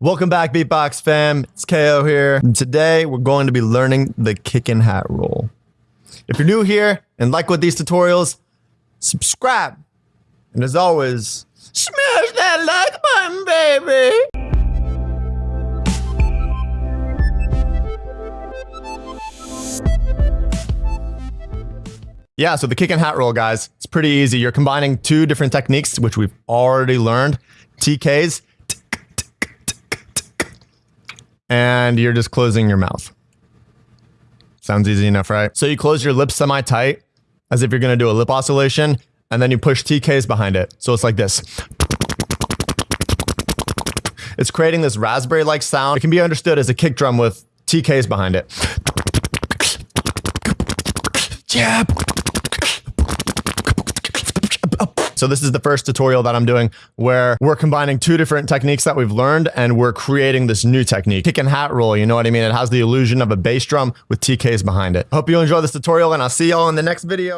Welcome back, Beatbox fam. It's KO here. And today, we're going to be learning the kick and hat roll. If you're new here and like what these tutorials, subscribe. And as always, smash that like button, baby. Yeah, so the kick and hat roll, guys, it's pretty easy. You're combining two different techniques, which we've already learned. TKs, and you're just closing your mouth. Sounds easy enough, right? So you close your lips semi-tight, as if you're gonna do a lip oscillation, and then you push TKs behind it. So it's like this. It's creating this raspberry-like sound. It can be understood as a kick drum with TKs behind it. Jab. So this is the first tutorial that I'm doing where we're combining two different techniques that we've learned and we're creating this new technique. Kick and hat roll, you know what I mean? It has the illusion of a bass drum with TKs behind it. Hope you enjoy this tutorial and I'll see y'all in the next video.